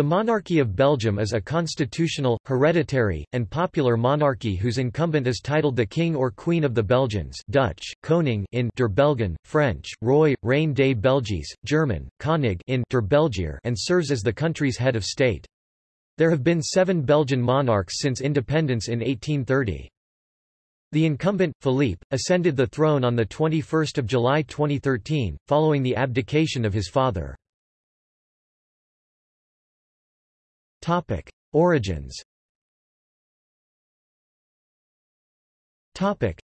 The monarchy of Belgium is a constitutional, hereditary, and popular monarchy whose incumbent is titled the King or Queen of the Belgians Dutch, Koning in der Belgen, French, Roi, Reine des Belgies, German, Konig in der Belgier and serves as the country's head of state. There have been seven Belgian monarchs since independence in 1830. The incumbent, Philippe, ascended the throne on 21 July 2013, following the abdication of his father. Topic: Origins. Topic: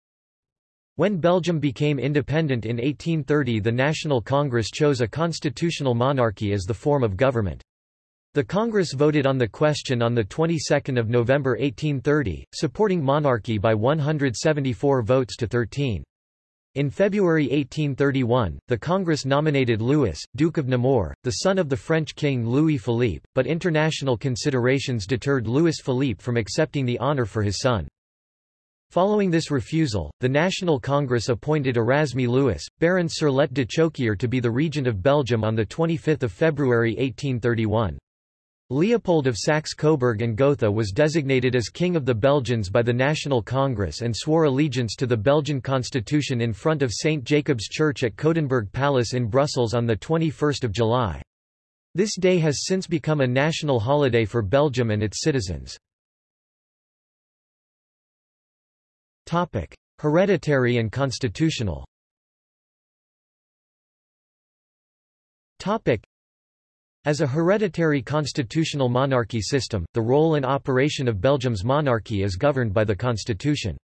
When Belgium became independent in 1830 the National Congress chose a constitutional monarchy as the form of government. The Congress voted on the question on the 22nd of November 1830, supporting monarchy by 174 votes to 13. In February 1831, the Congress nominated Louis, Duke of Nemours, the son of the French king Louis Philippe, but international considerations deterred Louis Philippe from accepting the honour for his son. Following this refusal, the National Congress appointed Erasme Louis, Baron Surlet de Chokier to be the regent of Belgium on 25 February 1831. Leopold of Saxe-Coburg and Gotha was designated as King of the Belgians by the National Congress and swore allegiance to the Belgian constitution in front of St. Jacob's Church at Coudenberg Palace in Brussels on 21 July. This day has since become a national holiday for Belgium and its citizens. Hereditary and constitutional as a hereditary constitutional monarchy system, the role and operation of Belgium's monarchy is governed by the constitution.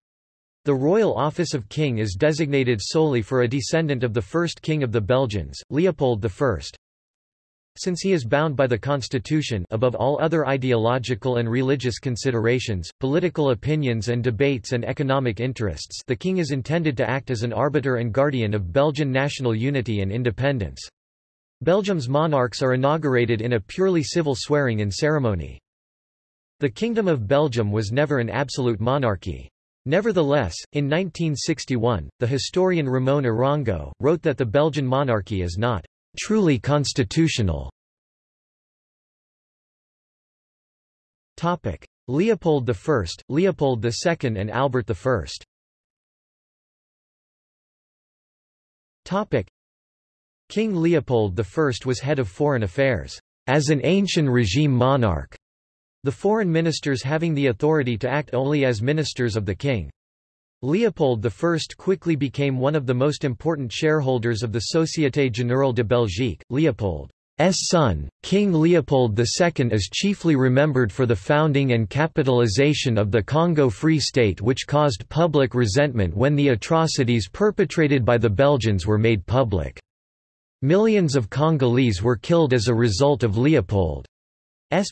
The royal office of king is designated solely for a descendant of the first king of the Belgians, Leopold I. Since he is bound by the constitution above all other ideological and religious considerations, political opinions and debates and economic interests the king is intended to act as an arbiter and guardian of Belgian national unity and independence. Belgium's monarchs are inaugurated in a purely civil swearing-in ceremony. The Kingdom of Belgium was never an absolute monarchy. Nevertheless, in 1961, the historian Ramon Arango, wrote that the Belgian monarchy is not truly constitutional. Topic. Leopold I, Leopold II and Albert I King Leopold I was head of foreign affairs, as an ancient regime monarch, the foreign ministers having the authority to act only as ministers of the king. Leopold I quickly became one of the most important shareholders of the Société Générale de Belgique. Leopold's son, King Leopold II is chiefly remembered for the founding and capitalization of the Congo Free State which caused public resentment when the atrocities perpetrated by the Belgians were made public. Millions of Congolese were killed as a result of Leopold's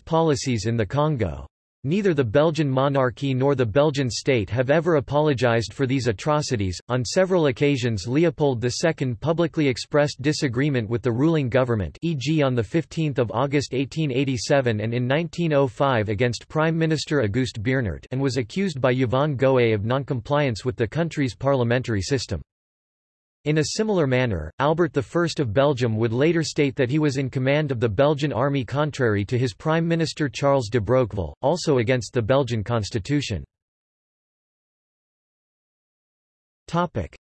policies in the Congo. Neither the Belgian monarchy nor the Belgian state have ever apologized for these atrocities. On several occasions, Leopold II publicly expressed disagreement with the ruling government, e.g., on the 15th of August 1887 and in 1905 against Prime Minister Auguste Beernaert, and was accused by Yvonne Goët of noncompliance with the country's parliamentary system. In a similar manner, Albert I of Belgium would later state that he was in command of the Belgian army contrary to his Prime Minister Charles de Broqueville, also against the Belgian constitution.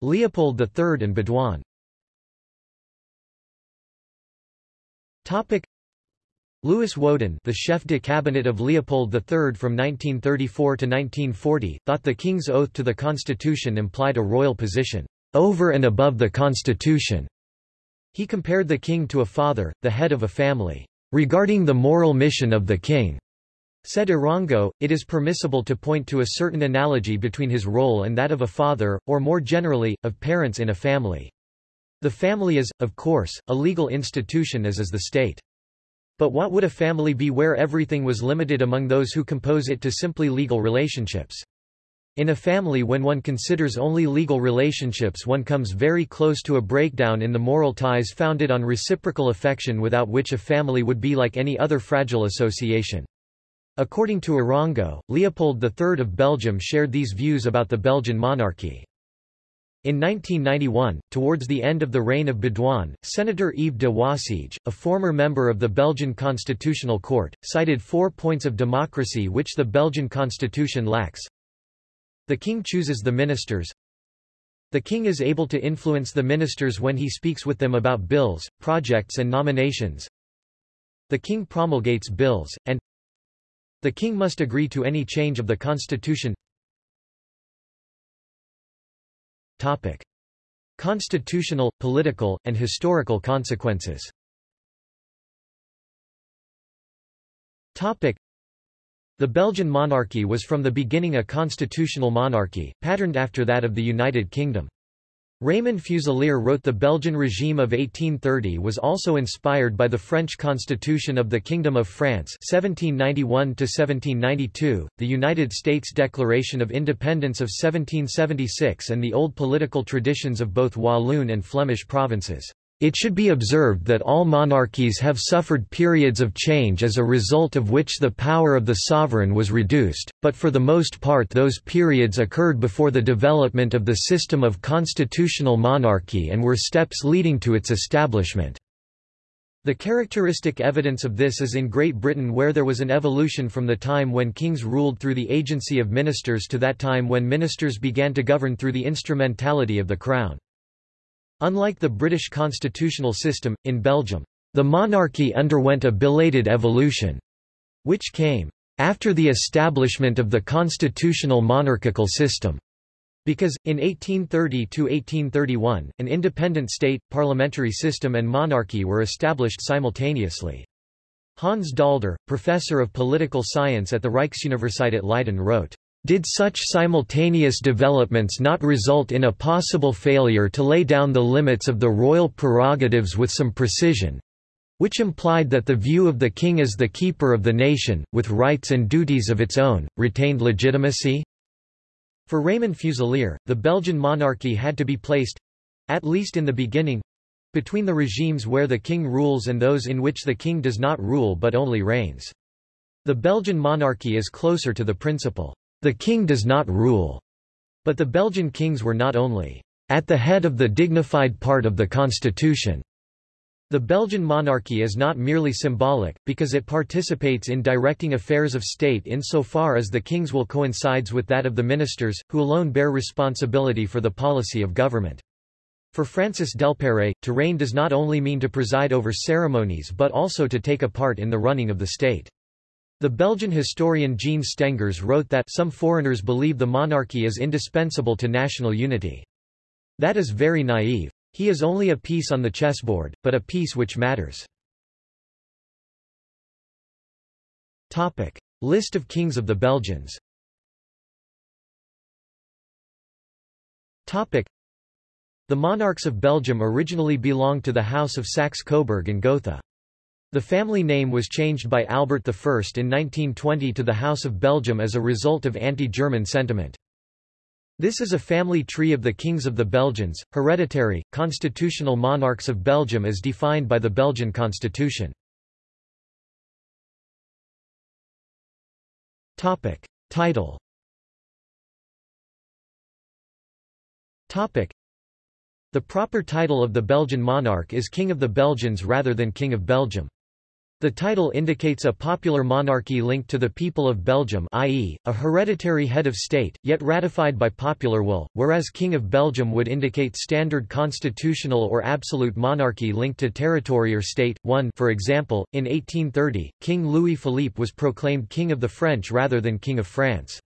Leopold III and Baudouin. Louis Wodon the chef de cabinet of Leopold III from 1934 to 1940, thought the king's oath to the constitution implied a royal position over and above the constitution. He compared the king to a father, the head of a family. Regarding the moral mission of the king, said Arango, it is permissible to point to a certain analogy between his role and that of a father, or more generally, of parents in a family. The family is, of course, a legal institution as is the state. But what would a family be where everything was limited among those who compose it to simply legal relationships? In a family when one considers only legal relationships one comes very close to a breakdown in the moral ties founded on reciprocal affection without which a family would be like any other fragile association. According to Arango, Leopold III of Belgium shared these views about the Belgian monarchy. In 1991, towards the end of the reign of Baudouin, Senator Yves de Wasseige, a former member of the Belgian Constitutional Court, cited four points of democracy which the Belgian constitution lacks. The king chooses the ministers. The king is able to influence the ministers when he speaks with them about bills, projects and nominations. The king promulgates bills, and the king must agree to any change of the constitution. Topic. Constitutional, political, and historical consequences Topic. The Belgian monarchy was from the beginning a constitutional monarchy, patterned after that of the United Kingdom. Raymond Fusilier wrote the Belgian regime of 1830 was also inspired by the French constitution of the Kingdom of France 1791–1792, the United States Declaration of Independence of 1776 and the old political traditions of both Walloon and Flemish provinces. It should be observed that all monarchies have suffered periods of change as a result of which the power of the sovereign was reduced, but for the most part those periods occurred before the development of the system of constitutional monarchy and were steps leading to its establishment. The characteristic evidence of this is in Great Britain where there was an evolution from the time when kings ruled through the agency of ministers to that time when ministers began to govern through the instrumentality of the Crown. Unlike the British constitutional system, in Belgium, the monarchy underwent a belated evolution, which came after the establishment of the constitutional monarchical system. Because, in 1830–1831, an independent state, parliamentary system and monarchy were established simultaneously. Hans Daalder, professor of political science at the Rijksuniversiteit Leiden wrote, did such simultaneous developments not result in a possible failure to lay down the limits of the royal prerogatives with some precision, which implied that the view of the king as the keeper of the nation, with rights and duties of its own, retained legitimacy? For Raymond Fusilier, the Belgian monarchy had to be placed—at least in the beginning—between the regimes where the king rules and those in which the king does not rule but only reigns. The Belgian monarchy is closer to the principle the king does not rule. But the Belgian kings were not only at the head of the dignified part of the constitution. The Belgian monarchy is not merely symbolic, because it participates in directing affairs of state insofar as the king's will coincides with that of the ministers, who alone bear responsibility for the policy of government. For Francis Delpérée, to reign does not only mean to preside over ceremonies but also to take a part in the running of the state. The Belgian historian Jean Stengers wrote that some foreigners believe the monarchy is indispensable to national unity. That is very naive. He is only a piece on the chessboard, but a piece which matters. Topic. List of kings of the Belgians Topic. The monarchs of Belgium originally belonged to the House of Saxe-Coburg and Gotha. The family name was changed by Albert I in 1920 to the House of Belgium as a result of anti-German sentiment. This is a family tree of the kings of the Belgians, hereditary, constitutional monarchs of Belgium as defined by the Belgian constitution. Topic. Title Topic. The proper title of the Belgian monarch is King of the Belgians rather than King of Belgium. The title indicates a popular monarchy linked to the people of Belgium i.e., a hereditary head of state, yet ratified by popular will, whereas King of Belgium would indicate standard constitutional or absolute monarchy linked to territory or state. 1 For example, in 1830, King Louis Philippe was proclaimed King of the French rather than King of France.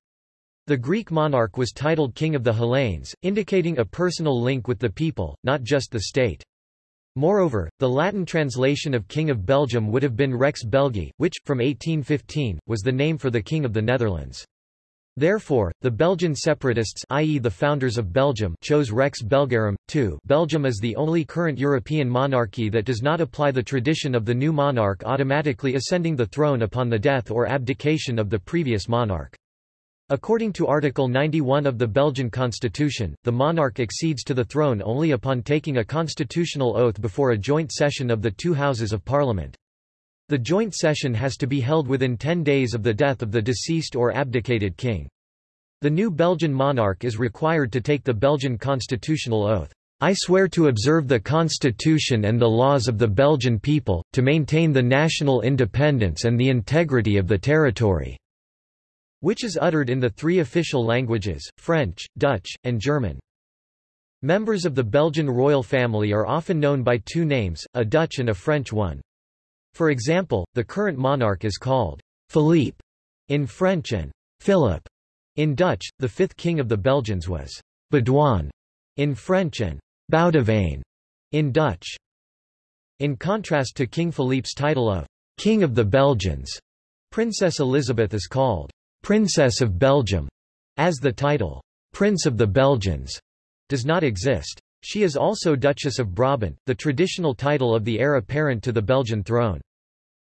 The Greek monarch was titled King of the Hellenes, indicating a personal link with the people, not just the state. Moreover, the Latin translation of King of Belgium would have been Rex Belgi, which, from 1815, was the name for the King of the Netherlands. Therefore, the Belgian separatists i.e. the founders of Belgium chose Rex Belgarum, too Belgium is the only current European monarchy that does not apply the tradition of the new monarch automatically ascending the throne upon the death or abdication of the previous monarch. According to Article 91 of the Belgian constitution, the monarch accedes to the throne only upon taking a constitutional oath before a joint session of the two houses of parliament. The joint session has to be held within ten days of the death of the deceased or abdicated king. The new Belgian monarch is required to take the Belgian constitutional oath. I swear to observe the constitution and the laws of the Belgian people, to maintain the national independence and the integrity of the territory." Which is uttered in the three official languages, French, Dutch, and German. Members of the Belgian royal family are often known by two names, a Dutch and a French one. For example, the current monarch is called Philippe in French and Philip in Dutch. The fifth king of the Belgians was Baudouin in French and Boudewijn in Dutch. In contrast to King Philippe's title of King of the Belgians, Princess Elisabeth is called Princess of Belgium, as the title Prince of the Belgians does not exist. She is also Duchess of Brabant, the traditional title of the heir apparent to the Belgian throne.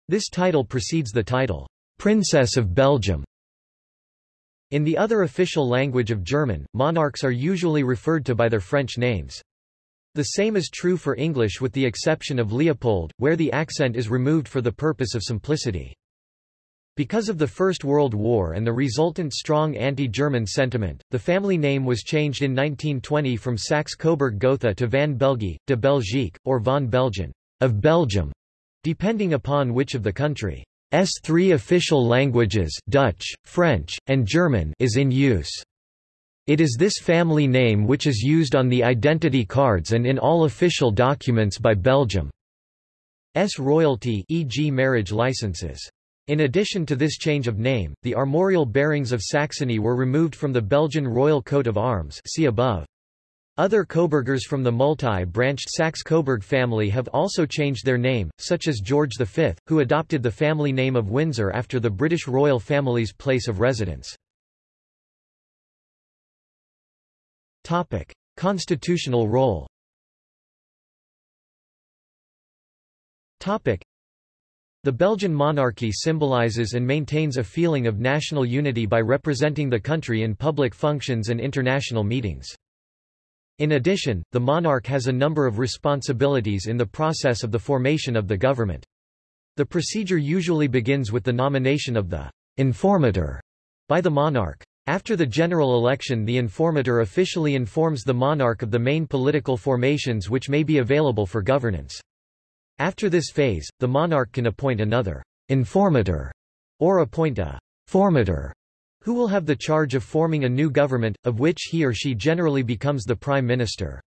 This title precedes the title, Princess of Belgium. In the other official language of German, monarchs are usually referred to by their French names. The same is true for English with the exception of Leopold, where the accent is removed for the purpose of simplicity. Because of the First World War and the resultant strong anti-German sentiment, the family name was changed in 1920 from Saxe-Coburg-Gotha to Van Belgie, de Belgique, or Van Belgen, of Belgium, depending upon which of the country's three official languages Dutch, French, and German is in use. It is this family name which is used on the identity cards and in all official documents by Belgium's royalty e.g. marriage licenses. In addition to this change of name, the armorial bearings of Saxony were removed from the Belgian royal coat of arms see above. Other Coburgers from the multi-branched Saxe-Coburg family have also changed their name, such as George V, who adopted the family name of Windsor after the British royal family's place of residence. Topic: Constitutional role the Belgian monarchy symbolizes and maintains a feeling of national unity by representing the country in public functions and international meetings. In addition, the monarch has a number of responsibilities in the process of the formation of the government. The procedure usually begins with the nomination of the informator by the monarch. After the general election the informator officially informs the monarch of the main political formations which may be available for governance. After this phase, the monarch can appoint another informator or appoint a formator who will have the charge of forming a new government, of which he or she generally becomes the prime minister.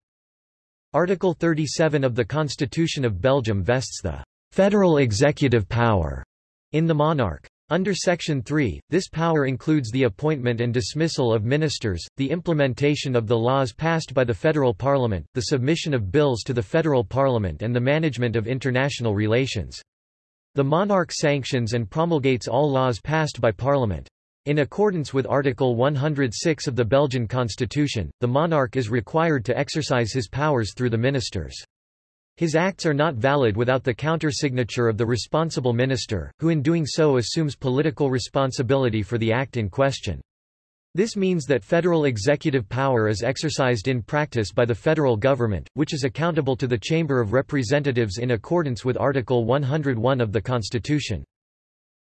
Article 37 of the Constitution of Belgium vests the federal executive power in the monarch. Under Section 3, this power includes the appointment and dismissal of ministers, the implementation of the laws passed by the federal parliament, the submission of bills to the federal parliament and the management of international relations. The monarch sanctions and promulgates all laws passed by parliament. In accordance with Article 106 of the Belgian constitution, the monarch is required to exercise his powers through the ministers. His acts are not valid without the countersignature of the responsible minister, who in doing so assumes political responsibility for the act in question. This means that federal executive power is exercised in practice by the federal government, which is accountable to the Chamber of Representatives in accordance with Article 101 of the Constitution.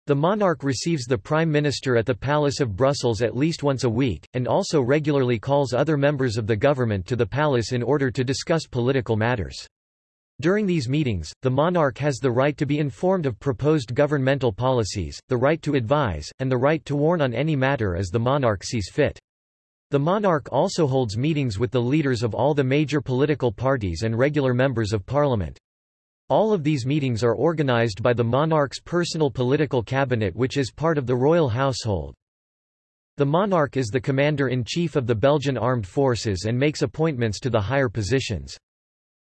The monarch receives the Prime Minister at the Palace of Brussels at least once a week, and also regularly calls other members of the government to the palace in order to discuss political matters. During these meetings, the monarch has the right to be informed of proposed governmental policies, the right to advise, and the right to warn on any matter as the monarch sees fit. The monarch also holds meetings with the leaders of all the major political parties and regular members of parliament. All of these meetings are organized by the monarch's personal political cabinet which is part of the royal household. The monarch is the commander-in-chief of the Belgian armed forces and makes appointments to the higher positions.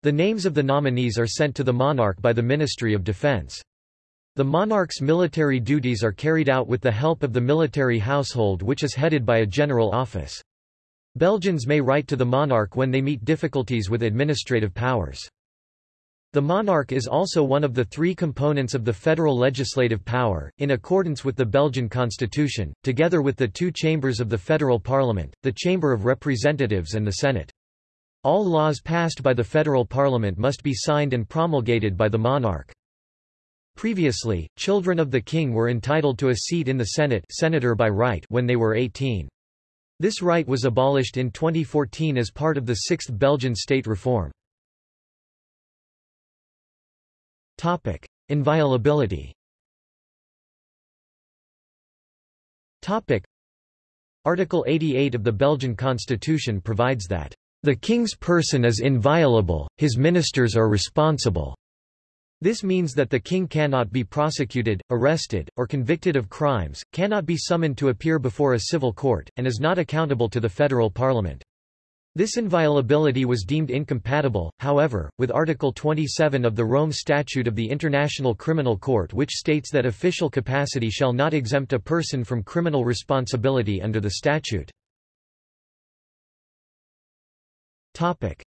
The names of the nominees are sent to the monarch by the Ministry of Defense. The monarch's military duties are carried out with the help of the military household which is headed by a general office. Belgians may write to the monarch when they meet difficulties with administrative powers. The monarch is also one of the three components of the federal legislative power, in accordance with the Belgian constitution, together with the two chambers of the federal parliament, the Chamber of Representatives and the Senate. All laws passed by the federal parliament must be signed and promulgated by the monarch. Previously, children of the king were entitled to a seat in the Senate senator by right when they were 18. This right was abolished in 2014 as part of the Sixth Belgian state reform. Topic. Inviolability Topic. Article 88 of the Belgian constitution provides that, "...the king's person is inviolable, his ministers are responsible." This means that the king cannot be prosecuted, arrested, or convicted of crimes, cannot be summoned to appear before a civil court, and is not accountable to the federal parliament. This inviolability was deemed incompatible, however, with Article 27 of the Rome Statute of the International Criminal Court which states that official capacity shall not exempt a person from criminal responsibility under the statute.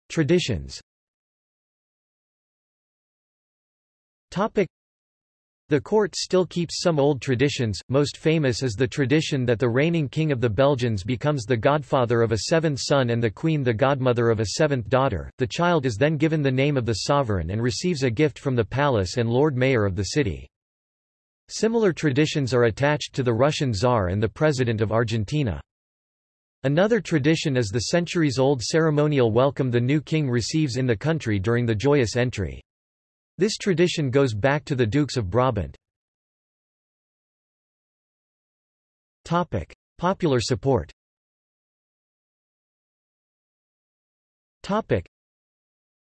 Traditions the court still keeps some old traditions, most famous is the tradition that the reigning king of the Belgians becomes the godfather of a seventh son and the queen the godmother of a seventh daughter. The child is then given the name of the sovereign and receives a gift from the palace and lord mayor of the city. Similar traditions are attached to the Russian Tsar and the President of Argentina. Another tradition is the centuries-old ceremonial welcome the new king receives in the country during the joyous entry. This tradition goes back to the Dukes of Brabant. Popular support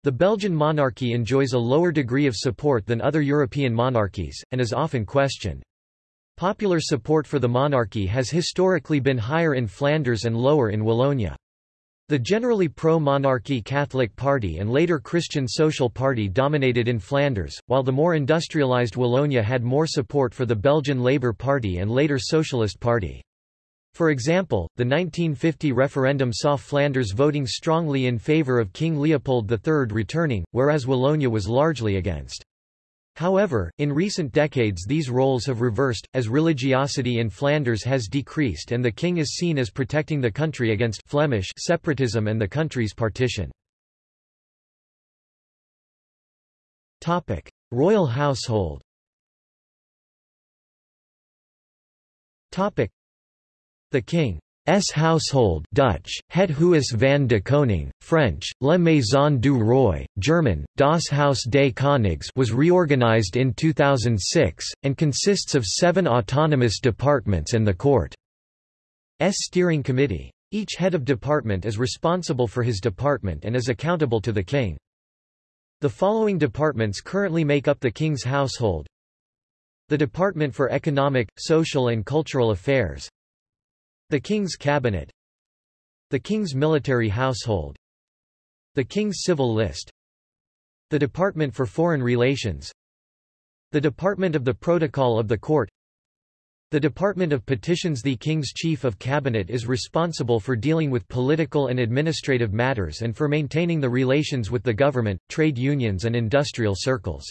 The Belgian monarchy enjoys a lower degree of support than other European monarchies, and is often questioned. Popular support for the monarchy has historically been higher in Flanders and lower in Wallonia. The generally pro-monarchy Catholic Party and later Christian Social Party dominated in Flanders, while the more industrialised Wallonia had more support for the Belgian Labour Party and later Socialist Party. For example, the 1950 referendum saw Flanders voting strongly in favour of King Leopold III returning, whereas Wallonia was largely against. However, in recent decades these roles have reversed, as religiosity in Flanders has decreased and the king is seen as protecting the country against Flemish separatism and the country's partition. Royal household The king S household Dutch, Het Huis van de Koning, French, La Maison du Roi, German, Das Haus des Königs was reorganized in 2006, and consists of seven autonomous departments and the court's steering committee. Each head of department is responsible for his department and is accountable to the king. The following departments currently make up the king's household. The Department for Economic, Social and Cultural Affairs the King's Cabinet. The King's Military Household. The King's Civil List. The Department for Foreign Relations. The Department of the Protocol of the Court. The Department of Petitions. The King's Chief of Cabinet is responsible for dealing with political and administrative matters and for maintaining the relations with the government, trade unions and industrial circles.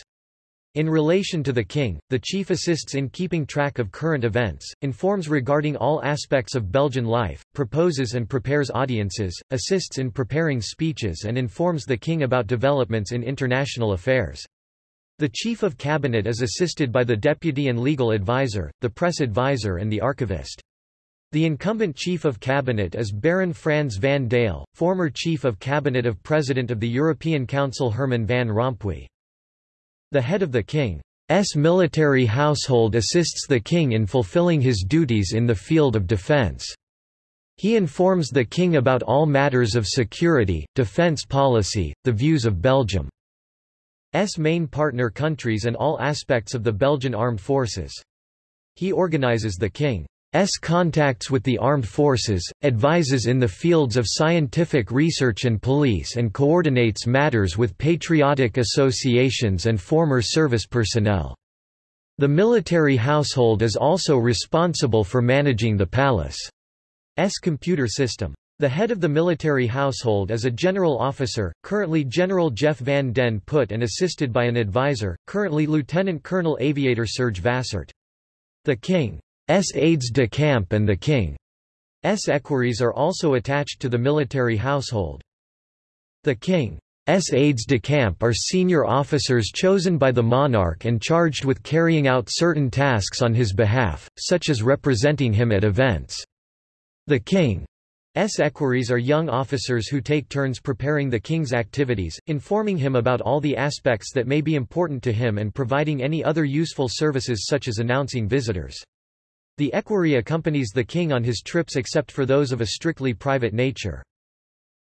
In relation to the king, the chief assists in keeping track of current events, informs regarding all aspects of Belgian life, proposes and prepares audiences, assists in preparing speeches and informs the king about developments in international affairs. The chief of cabinet is assisted by the deputy and legal advisor, the press advisor and the archivist. The incumbent Chief of Cabinet is Baron Frans van Daele, former Chief of Cabinet of President of the European Council Herman van Rompuy. The head of the king's military household assists the king in fulfilling his duties in the field of defense. He informs the king about all matters of security, defense policy, the views of Belgium's main partner countries and all aspects of the Belgian armed forces. He organizes the king contacts with the armed forces, advises in the fields of scientific research and police and coordinates matters with patriotic associations and former service personnel. The military household is also responsible for managing the palace's computer system. The head of the military household is a general officer, currently General Jef van den Put and assisted by an advisor, currently Lieutenant Colonel Aviator Serge Vassart. The King S aides de camp and the king's equerries are also attached to the military household. The king's aides de camp are senior officers chosen by the monarch and charged with carrying out certain tasks on his behalf, such as representing him at events. The king's equerries are young officers who take turns preparing the king's activities, informing him about all the aspects that may be important to him and providing any other useful services such as announcing visitors. The equerry accompanies the king on his trips except for those of a strictly private nature.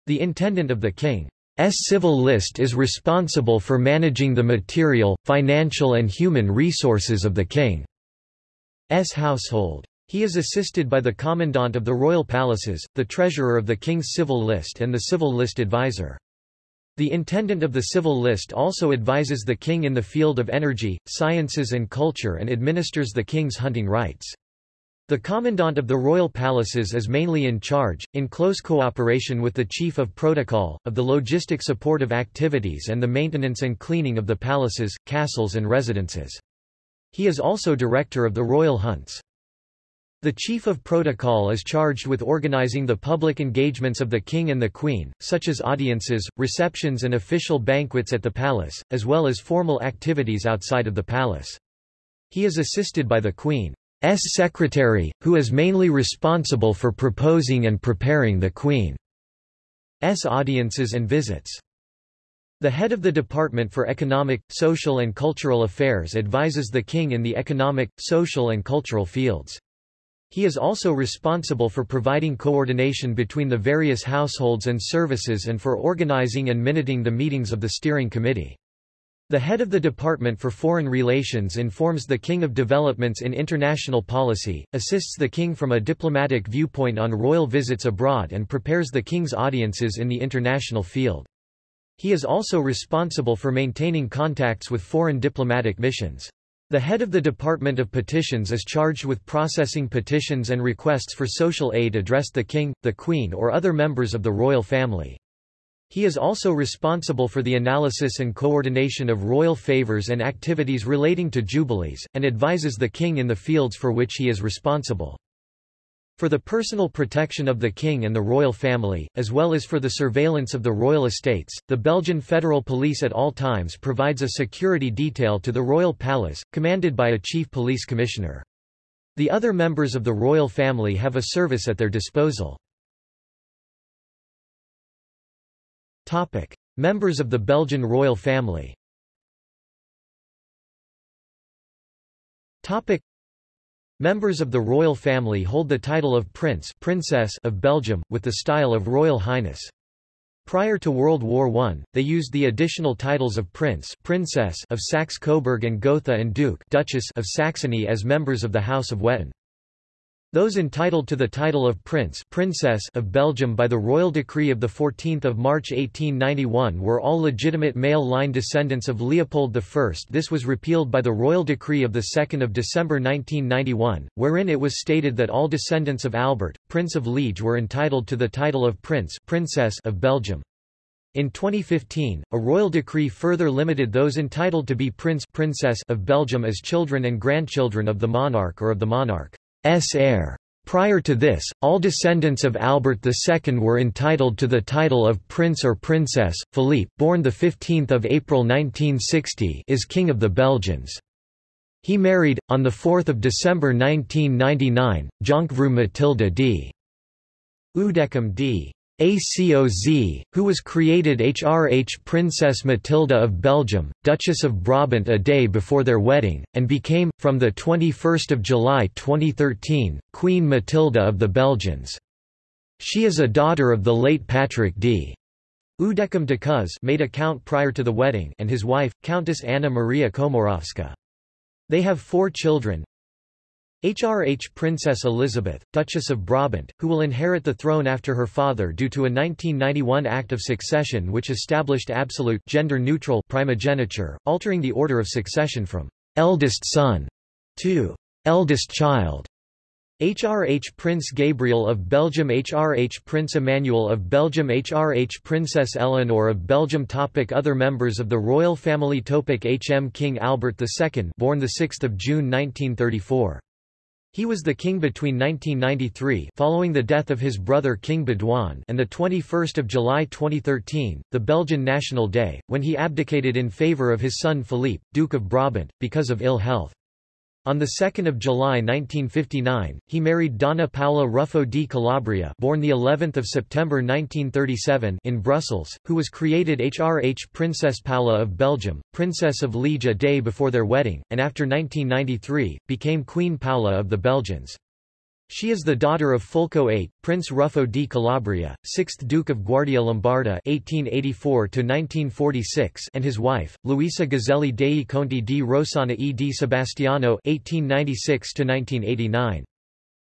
The intendant of the king's civil list is responsible for managing the material, financial and human resources of the king's household. He is assisted by the commandant of the royal palaces, the treasurer of the king's civil list and the civil list advisor. The intendant of the civil list also advises the king in the field of energy, sciences and culture and administers the king's hunting rights. The commandant of the royal palaces is mainly in charge, in close cooperation with the chief of protocol, of the logistic support of activities and the maintenance and cleaning of the palaces, castles and residences. He is also director of the royal hunts. The Chief of Protocol is charged with organizing the public engagements of the King and the Queen, such as audiences, receptions and official banquets at the palace, as well as formal activities outside of the palace. He is assisted by the Queen's secretary, who is mainly responsible for proposing and preparing the Queen's audiences and visits. The head of the Department for Economic, Social and Cultural Affairs advises the King in the economic, social and cultural fields. He is also responsible for providing coordination between the various households and services and for organizing and minuting the meetings of the steering committee. The head of the Department for Foreign Relations informs the King of developments in international policy, assists the King from a diplomatic viewpoint on royal visits abroad and prepares the King's audiences in the international field. He is also responsible for maintaining contacts with foreign diplomatic missions. The head of the Department of Petitions is charged with processing petitions and requests for social aid addressed the king, the queen or other members of the royal family. He is also responsible for the analysis and coordination of royal favors and activities relating to jubilees, and advises the king in the fields for which he is responsible. For the personal protection of the king and the royal family, as well as for the surveillance of the royal estates, the Belgian Federal Police at all times provides a security detail to the royal palace, commanded by a chief police commissioner. The other members of the royal family have a service at their disposal. Topic. Members of the Belgian royal family Topic. Members of the royal family hold the title of Prince Princess of Belgium, with the style of Royal Highness. Prior to World War I, they used the additional titles of Prince Princess of Saxe-Coburg and Gotha and Duke Duchess of Saxony as members of the House of Wettin. Those entitled to the title of Prince Princess of Belgium by the royal decree of 14 March 1891 were all legitimate male line descendants of Leopold I. This was repealed by the royal decree of 2 December 1991, wherein it was stated that all descendants of Albert, Prince of Liege were entitled to the title of Prince Princess of Belgium. In 2015, a royal decree further limited those entitled to be Prince Princess of Belgium as children and grandchildren of the monarch or of the monarch. S heir. Prior to this, all descendants of Albert II were entitled to the title of Prince or Princess. Philippe, born 15 April 1960 is King of the Belgians. He married, on 4 December 1999, Jonkvrouw Mathilde d. Udekem d. ACOZ, who was created HRH Princess Matilda of Belgium, Duchess of Brabant a day before their wedding, and became, from 21 July 2013, Queen Matilda of the Belgians. She is a daughter of the late Patrick d. Udekem de Cuz made a count prior to the wedding and his wife, Countess Anna Maria Komorowska. They have four children, HRH Princess Elisabeth, Duchess of Brabant, who will inherit the throne after her father due to a 1991 Act of Succession which established absolute gender-neutral primogeniture, altering the order of succession from «eldest son» to «eldest child». HRH Prince Gabriel of Belgium HRH Prince Emmanuel of Belgium HRH Princess Eleanor of Belgium Topic Other members of the royal family Topic HM King Albert II born 6 June 1934 he was the king between 1993 following the death of his brother King Baudouin and 21 July 2013, the Belgian National Day, when he abdicated in favour of his son Philippe, Duke of Brabant, because of ill health. On 2 July 1959, he married Donna Paola Ruffo di Calabria born the 11th of September 1937 in Brussels, who was created HRH Princess Paula of Belgium, Princess of Liege a day before their wedding, and after 1993, became Queen Paula of the Belgians. She is the daughter of Fulco VIII, Prince Ruffo di Calabria, 6th Duke of Guardia Lombarda (1884–1946), and his wife, Luisa Gazzelli dei Conti di Rossana e di Sebastiano (1896–1989).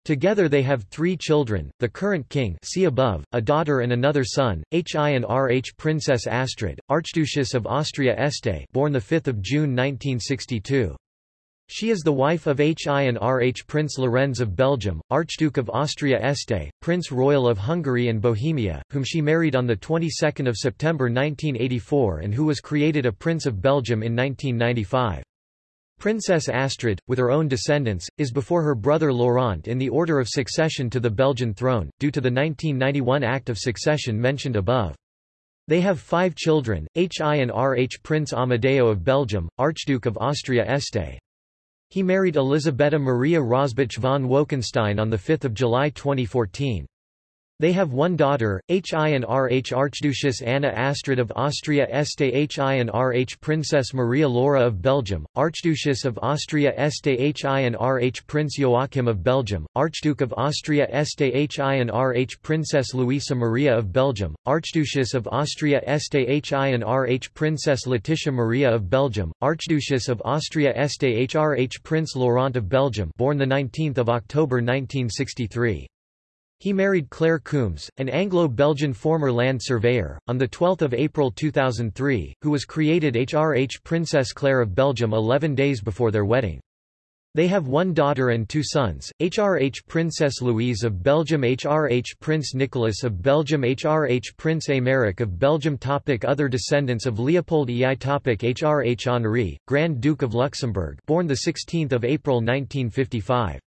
Together they have three children, the current king see above, a daughter and another son, H.I.N.R.H. Princess Astrid, Archduchess of Austria-Este born 5 June 1962. She is the wife of HI and RH Prince Lorenz of Belgium, Archduke of Austria-Este, Prince Royal of Hungary and Bohemia, whom she married on the 22nd of September 1984 and who was created a Prince of Belgium in 1995. Princess Astrid, with her own descendants, is before her brother Laurent in the order of succession to the Belgian throne, due to the 1991 Act of Succession mentioned above. They have five children, HI and RH Prince Amadeo of Belgium, Archduke of Austria-Este. He married Elisabetta Maria Rosboch von Wolkenstein on 5 July 2014. They have one daughter, H.I.N.R.H. Archduchess Anna Astrid of Austria Este H.I.N.R.H. Princess Maria Laura of Belgium, Archduchess of Austria Este H.I.N.R.H. Prince Joachim of Belgium, Archduke of Austria Este H.I.N.R.H. Princess Luisa Maria of Belgium, Archduchess of Austria Este H.I.N.R.H. Princess Laetitia Maria of Belgium, Archduchess of Austria Este H.R.H. Prince Laurent of Belgium born 19 October 1963. He married Claire Coombs, an Anglo-Belgian former land surveyor, on 12 April 2003, who was created HRH Princess Claire of Belgium 11 days before their wedding. They have one daughter and two sons, HRH Princess Louise of Belgium HRH Prince Nicolas of Belgium HRH Prince Aymeric of Belgium topic Other descendants of Leopold EI topic HRH Henri, Grand Duke of Luxembourg born 16 April 1955.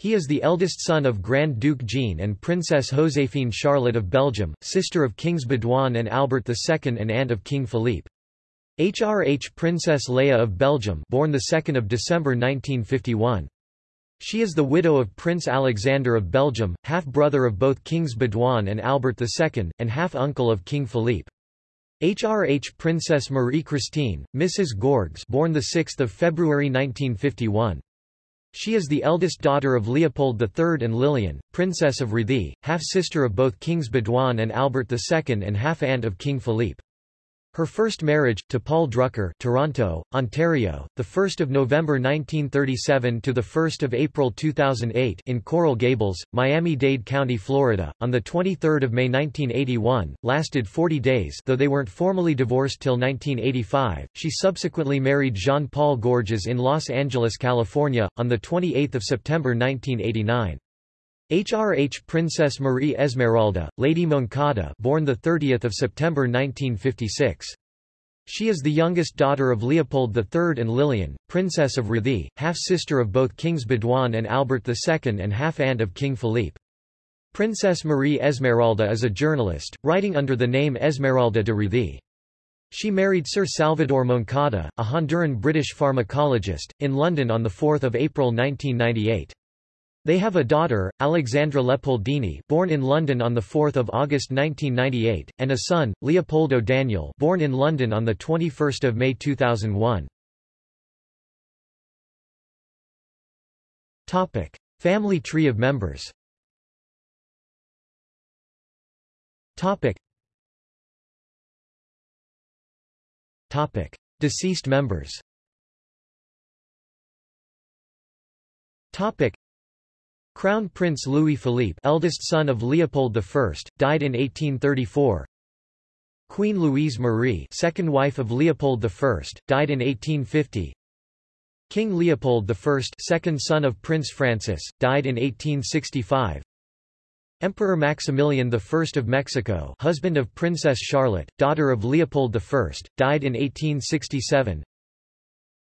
He is the eldest son of Grand Duke Jean and Princess Joséphine Charlotte of Belgium, sister of Kings Baudouin and Albert II and aunt of King Philippe. HRH Princess Léa of Belgium born 2 December 1951. She is the widow of Prince Alexander of Belgium, half-brother of both Kings Baudouin and Albert II, and half-uncle of King Philippe. HRH Princess Marie-Christine, Mrs. Gourgues born 6 February 1951. She is the eldest daughter of Leopold III and Lillian, Princess of Réthy, half-sister of both Kings Baudouin and Albert II and half-aunt of King Philippe. Her first marriage, to Paul Drucker Toronto, Ontario, 1 November 1937 to 1 April 2008 in Coral Gables, Miami-Dade County, Florida, on 23 May 1981, lasted 40 days though they weren't formally divorced till 1985. She subsequently married Jean-Paul Gourgues in Los Angeles, California, on 28 September 1989. HRH Princess Marie Esmeralda, Lady Moncada born 30 September 1956. She is the youngest daughter of Leopold III and Lillian, Princess of Réthy, half-sister of both Kings Baudouin and Albert II and half-aunt of King Philippe. Princess Marie Esmeralda is a journalist, writing under the name Esmeralda de Réthy. She married Sir Salvador Moncada, a Honduran-British pharmacologist, in London on 4 April 1998. They have a daughter, Alexandra Leopoldine born in London on 4 August 1998, and a son, Leopoldo Daniel born in London on 21 May 2001. Topic: Family tree of members Topic. Topic: Deceased members Crown Prince Louis Philippe eldest son of Leopold I, died in 1834 Queen Louise Marie second wife of Leopold I, died in 1850 King Leopold I second son of Prince Francis, died in 1865 Emperor Maximilian I of Mexico husband of Princess Charlotte, daughter of Leopold I, died in 1867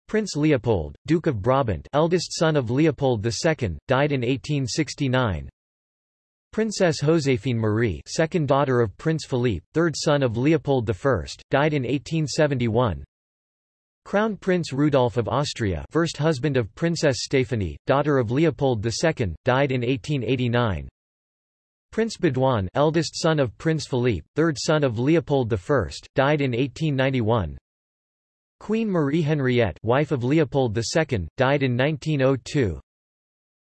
Prince Leopold, Duke of Brabant eldest son of Leopold II, died in 1869 Princess Joséphine Marie second daughter of Prince Philippe, third son of Leopold I, died in 1871 Crown Prince Rudolf of Austria first husband of Princess Stephanie, daughter of Leopold II, died in 1889 Prince Baudouin eldest son of Prince Philippe, third son of Leopold I, died in 1891 Queen Marie Henriette wife of Leopold II, died in 1902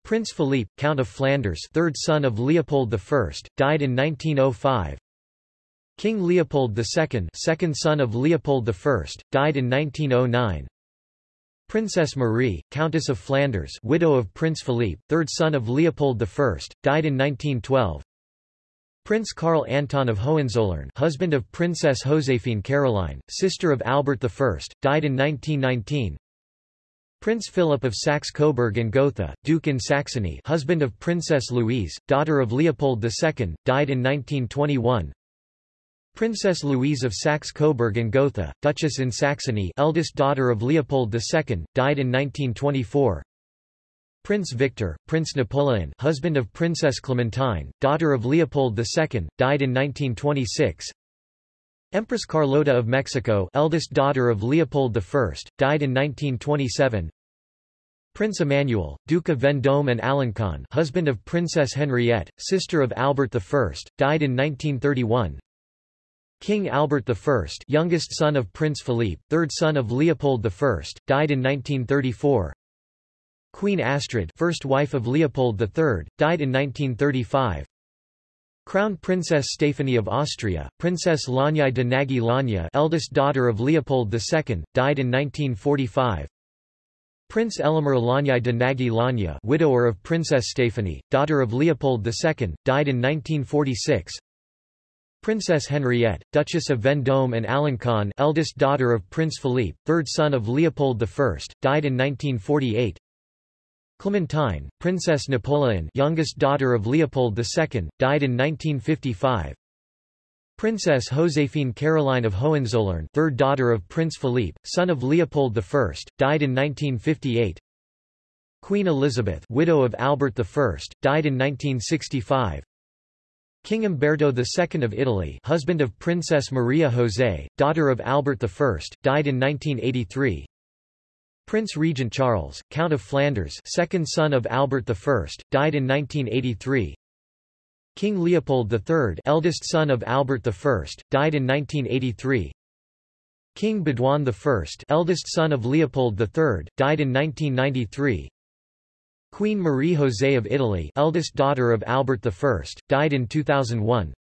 Prince Philippe, Count of Flanders third son of Leopold I, died in 1905 King Leopold II second son of Leopold I, died in 1909. Princess Marie, Countess of Flanders widow of Prince Philippe, third son of Leopold I, died in 1912. Prince Karl Anton of Hohenzollern husband of Princess Josephine Caroline, sister of Albert I, died in 1919. Prince Philip of Saxe-Coburg and Gotha, Duke in Saxony husband of Princess Louise, daughter of Leopold II, died in 1921. Princess Louise of Saxe-Coburg and Gotha, Duchess in Saxony eldest daughter of Leopold II, died in 1924. Prince Victor, Prince Napoleon husband of Princess Clementine, daughter of Leopold II, died in 1926. Empress Carlota of Mexico eldest daughter of Leopold I, died in 1927. Prince Emmanuel, Duke of Vendôme and Alencon husband of Princess Henriette, sister of Albert I, died in 1931. King Albert I youngest son of Prince Philippe, third son of Leopold I, died in 1934. Queen Astrid first wife of Leopold III, died in 1935. Crown Princess Stephanie of Austria, Princess Lónyay de Nagy Lónya eldest daughter of Leopold II, died in 1945. Prince Elemér Lónyay de Nagy Lónya widower of Princess Stephanie, daughter of Leopold II, died in 1946. Princess Henriette, Duchess of Vendôme and Alencon eldest daughter of Prince Philippe, third son of Leopold I, died in 1948. Clementine, Princess Napoleon youngest daughter of Leopold II, died in 1955. Princess Josephine Caroline of Hohenzollern third daughter of Prince Philippe, son of Leopold I, died in 1958. Queen Elisabeth widow of Albert I, died in 1965. King Umberto II of Italy husband of Princess Maria José, daughter of Albert I, died in 1983. Prince Regent Charles, Count of Flanders second son of Albert I, died in 1983. King Leopold III eldest son of Albert I, died in 1983. King Baudouin I eldest son of Leopold III, died in 1993. Queen Marie José of Italy eldest daughter of Albert I, died in 2001.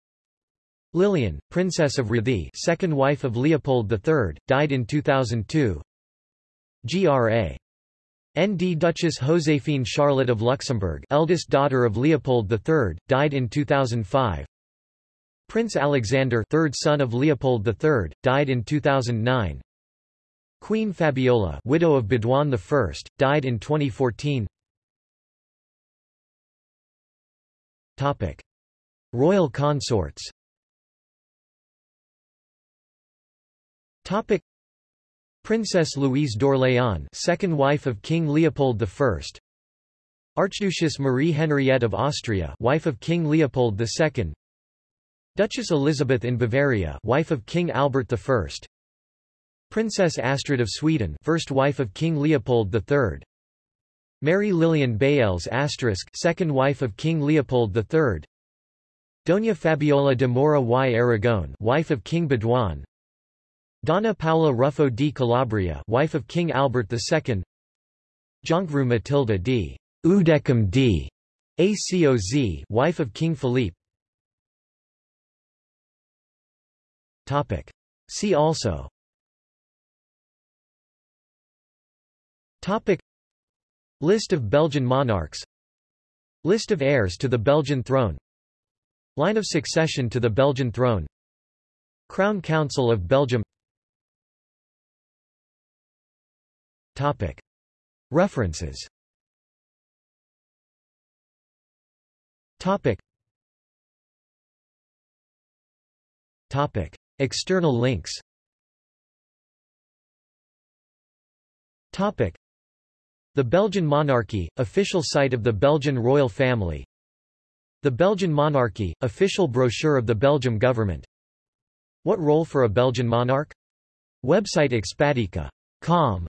Lillian, Princess of Réthy second wife of Leopold III, died in 2002. Gra. Nd Duchess Joséphine Charlotte of Luxembourg eldest daughter of Leopold III, died in 2005. Prince Alexander third son of Leopold III, died in 2009. Queen Fabiola widow of Baudouin I, died in 2014 Topic. Royal consorts Topic. Princess Louise d'Orléans second wife of King Leopold I Archduchess Marie Henriette of Austria wife of King Leopold II Duchess Elisabeth in Bavaria wife of King Albert I Princess Astrid of Sweden first wife of King Leopold III Mary Lillian Baels second wife of King Leopold III Doña Fabiola de Mora y Aragon wife of King Baudouin Donna Paola Ruffo di Calabria wife of King Albert II Jonkvrouw Matilda d. Oudechem d. Acoz wife of King Philippe Topic. See also Topic. List of Belgian monarchs List of heirs to the Belgian throne Line of succession to the Belgian throne Crown Council of Belgium Topic. References Topic. Topic. External links Topic. The Belgian monarchy, official site of the Belgian royal family The Belgian monarchy, official brochure of the Belgium government What role for a Belgian monarch? Website Expatica calm,